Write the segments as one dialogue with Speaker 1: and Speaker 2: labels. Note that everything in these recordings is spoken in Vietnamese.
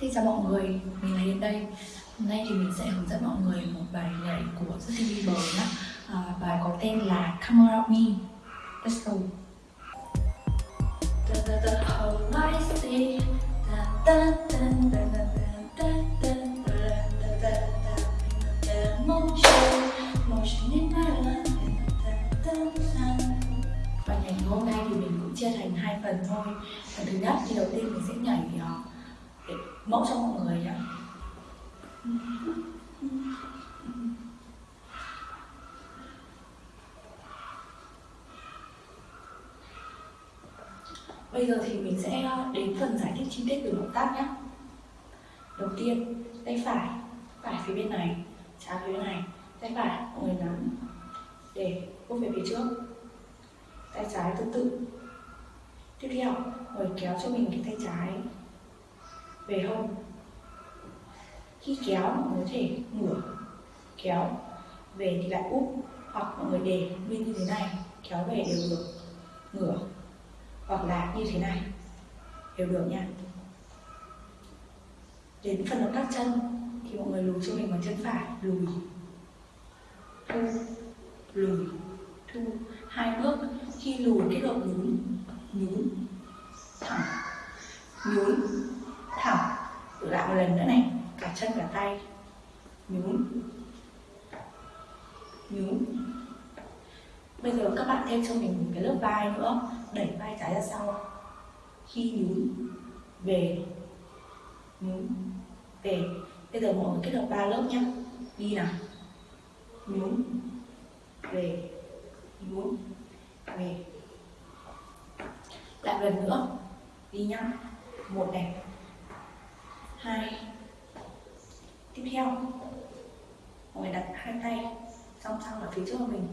Speaker 1: Xin chào mọi người, mình là Hiền đây Hôm nay thì mình sẽ hướng dẫn mọi người một bài nhảy của Justin Bieber nhé à, Bài có tên là Come Around Me Let's go The, the, the whole I see da, da, da, da, da, da, da, da, da, da, Motion, motion in my life. Bài nhảy hôm nay thì mình cũng chia thành hai phần thôi Phần thứ nhất thì đầu tiên mình sẽ nhảy uh, mẫu cho mọi người nhé Bây giờ thì mình sẽ đến phần giải thích chi tiết từ động tác nhé Đầu tiên, tay phải, phải phía bên này, trái phía bên này. Tay phải, mọi người nắm để bước về phía trước. Tay trái tương tự. Tiếp theo, mọi người kéo cho mình cái tay trái về hông. Khi kéo, mọi người có thể ngửa kéo về thì lại úp, hoặc mọi người để nguyên như thế này, kéo về đều được ngửa hoặc là như thế này, đều được nha. Đến phần động tác chân, thì mọi người lùi cho mình bằng chân phải, lùi, thu lùi, thu. Hai bước, khi lùi kết hợp nhún nhún, thẳng, nhún một lần nữa này. Cả chân cả tay. Nhún. Nhún. Bây giờ các bạn thêm cho mình một cái lớp vai nữa. Đẩy vai trái ra sau. Khi nhún, về. Nhún, về. Bây giờ mọi người kết hợp ba lớp nhé đi nào. Nhún, về. Nhún, về. Lại lần nữa. Đi nhá. Một này hai. Tiếp theo. Mọi người đặt hai tay, song song ở phía trước của mình.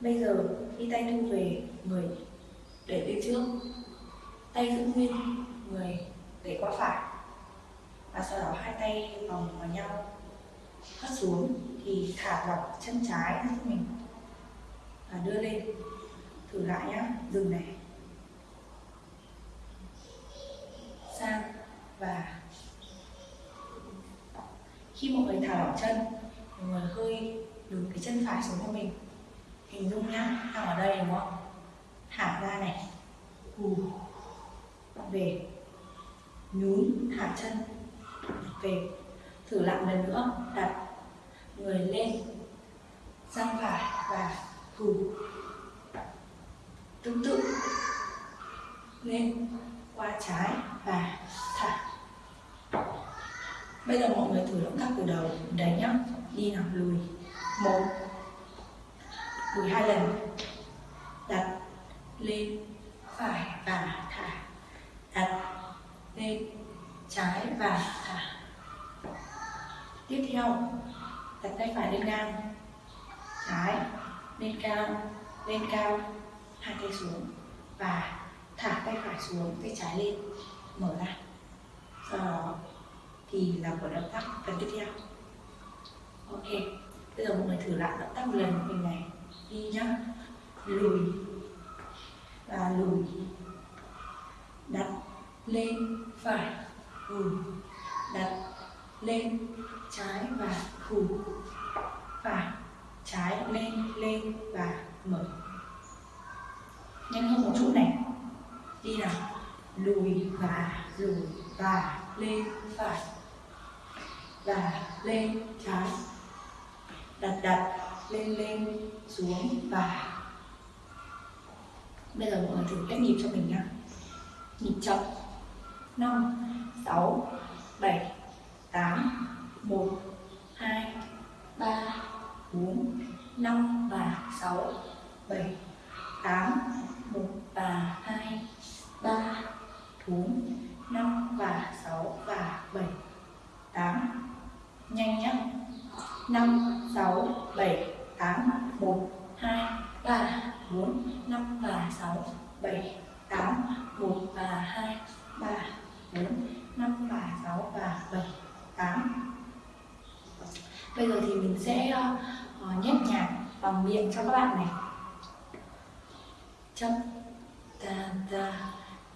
Speaker 1: Bây giờ đi tay thu về người để bên trước, tay giữ nguyên người để qua phải. Và sau đó hai tay vòng vào nhau. Hất xuống thì thả lỏng chân trái ra cho mình. Và đưa lên. Thử lại nhá. Dừng này. Sang và khi mọi người thả lỏng chân, mọi người hơi đứng cái chân phải xuống cho mình. Hình dung nhá đang ở đây đúng không? Thả ra này. Hù. Về. Nhún, thả chân. Về. Thử lại lần nữa. Đặt người lên. Sang phải và hù. Tương tự. Lên. Qua trái và thả. Bây giờ mọi người thử động tác từ đầu. Đấy nhá. Đi nào. Lùi. Một. Lùi hai lần. Đặt lên. Phải và thả. Đặt lên. Trái và thả. Tiếp theo, đặt tay phải lên ngang. Trái, lên cao lên cao. Hai tay xuống. Và thả tay phải xuống. Tay trái lên mở ra. Sau đó thì làm của động tác phần tiếp theo. Ok, bây giờ mọi người thử lại động tác một lần của mình này. Đi nhá. Lùi. Và lùi. Đặt lên, phải lùi đặt lên, trái và hù. Phải, trái, lên lên và mở. Nhanh hơn một chút này. Đi nào lùi và lùi và lên phải. Và lên trái. Đặt đặt lên lên, xuống và. Bây giờ mọi người thử cách nhịp cho mình nhá. Nhịp chậm. Năm, sáu, bảy, tám, một, hai, ba, bốn, năm và sáu, bảy, tám, một và hai 4 5 và 6 và 7 8 nhanh nhé. 5 6 7 8 1 2 3 4 5 và 6 7 8 1 và 2 3 4 5 và 6 và 7 8 Bây giờ thì mình sẽ uh, nhét nhạc bằng miệng cho các bạn này. Chấm ta ta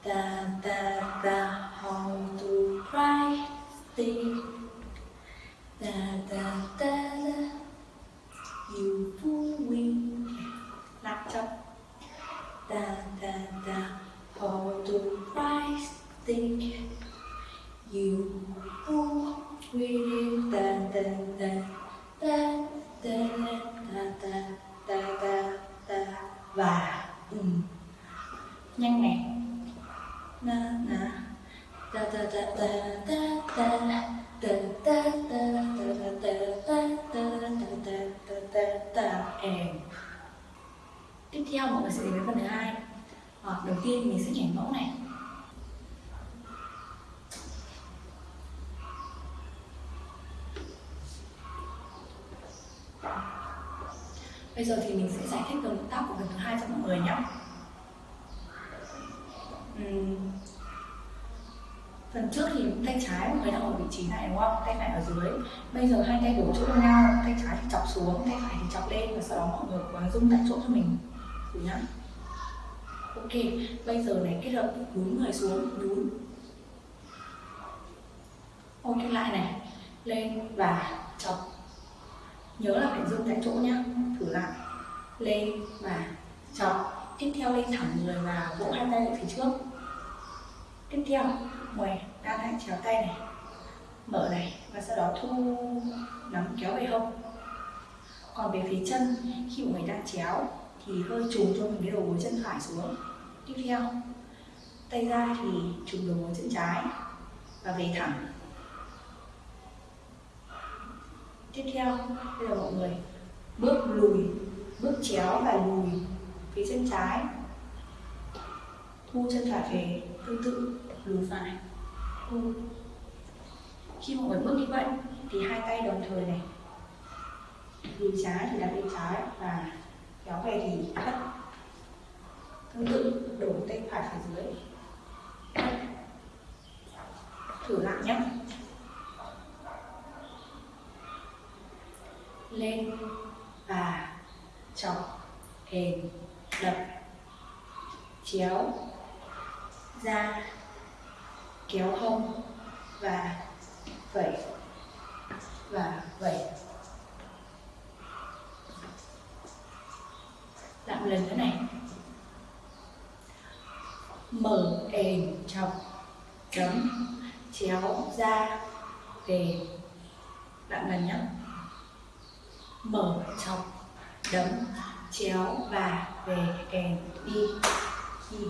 Speaker 1: the, the, the how to write thing. Da, da, da, da. You win. Nạp chậm. Da, da, da. How to write thing. You win. Da, da, da. Da, da, da, da, da, da, da. Và. Ừ. Nhanh này na na da da da da da da da da da da da da da da da da da and tiếp theo mọi người sẽ đến với phần thứ hai à, đầu tiên mình sẽ nhảy mẫu này Bây giờ thì mình sẽ giải thích động tác của phần thứ hai cho mọi người nhé. Phần trước thì tay trái mọi người đang ở vị trí này đúng không? Tay phải ở dưới. Bây giờ hai tay đổ chỗ với nhau, tay trái thì chọc xuống, tay phải thì chọc lên và sau đó mọi người quá gắng rung tại chỗ cho mình. Thử nhá. Ok, bây giờ này kết hợp nhún người xuống, nhún. Ok lại này, lên và chọc nhớ là phải dừng tại chỗ nhá thử lại lên và chọc tiếp theo lên thẳng người và vỗ hai tay lại phía trước tiếp theo, ngoài đan hai chéo tay này, mở này, và sau đó thu nắm kéo về hông. Còn về phía chân, khi mọi người đang chéo, thì hơi trùng cho mình cái đầu gối chân phải xuống. Tiếp theo, tay ra thì trùng đầu gối chân trái, và về thẳng. Tiếp theo, bây giờ mọi người bước lùi, bước chéo và lùi phía chân trái thu chân phải về tương tự. Lùi phải. Thu khi mọi người bước như vậy thì hai tay đồng thời này. Lùi trái thì đặt bên trái và kéo về thì thất tương tự đổ tay phải phía dưới. Thử lại nhé. Lên và chọc kềm đập chéo ra kéo hông và vẩy và vẩy. Lại lần nữa này. Mở ềm chọc chấm chéo ra về lại lần nhé. Mở chọc đấm chéo và về kèm đi. Đi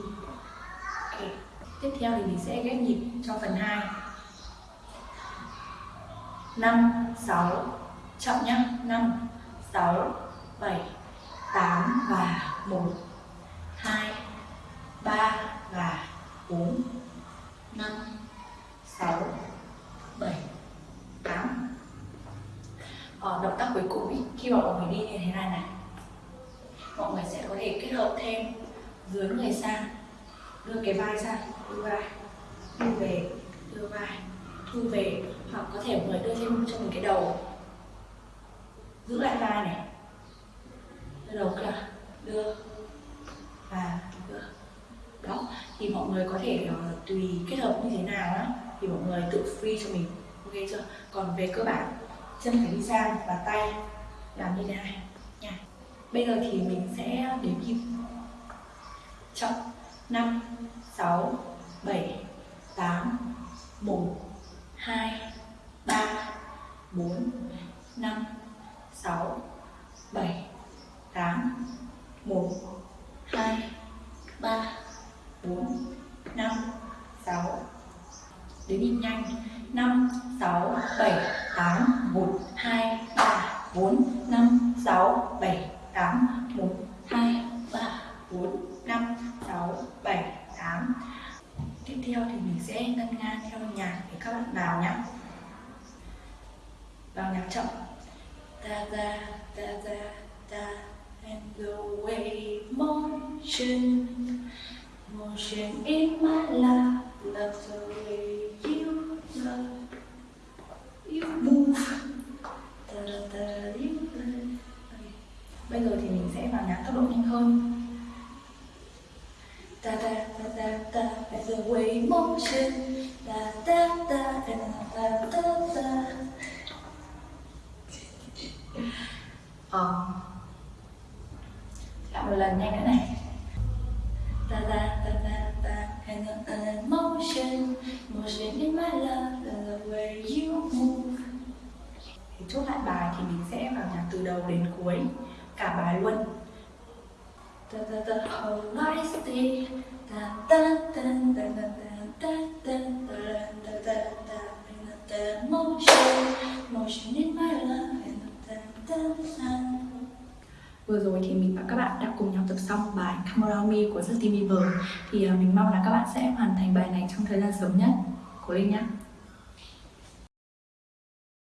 Speaker 1: tiếp theo thì mình sẽ ghép nhịp cho phần 2 5 6 chậm nhá. 5 6 7 8 và 1 2 3 và 4 5 6 7 8 ờ, động tác cuối cùng ý, khi mà mọi người đi như thế này này mọi người sẽ có thể kết hợp thêm dưới người sang đưa cái vai ra đưa vai thu về đưa vai thu về hoặc có thể mọi người đưa thêm cho mình cái đầu. Giữ lại vai này. Đưa đầu kia đưa và đưa. Đó thì mọi người có thể uh, tùy kết hợp như thế nào đó thì mọi người tự free cho mình. Ok chưa? Còn về cơ bản chân phải đi sang và tay làm như thế này nha. Bây giờ thì mình sẽ đếm nhịp chậm 5 6 7 8 1 2 3 4 5 6 7 8 1 2 3 4 5 6 Đến nhịp nhanh. 5 6 7 8 1 2 3 4 5 6 7 8 1 2 3 4 5 6 7 8 Tiếp theo thì mình sẽ ngân nga theo nhạc để các bạn vào nhé Vào nhạc chậm. Ta ta ta ta ta, And the way motion Motion in my life, Love the way you love, You move. Ta ta ta ta love. Bây giờ thì mình sẽ vào nhạc tốc độ nhanh hơn. Ờ Lại một lần nhanh nữa này Ta ta ta ta ta And an emotion chốt lại bài thì mình sẽ vào nhạc từ đầu đến cuối Cả bài luôn The, the, the whole life. Vừa rồi thì mình và các bạn đã cùng nhau tập xong bài Come Around Me của Justin Bieber. Thì à, mình mong là các bạn sẽ hoàn thành bài này trong thời gian sớm nhất. Cố lên nhé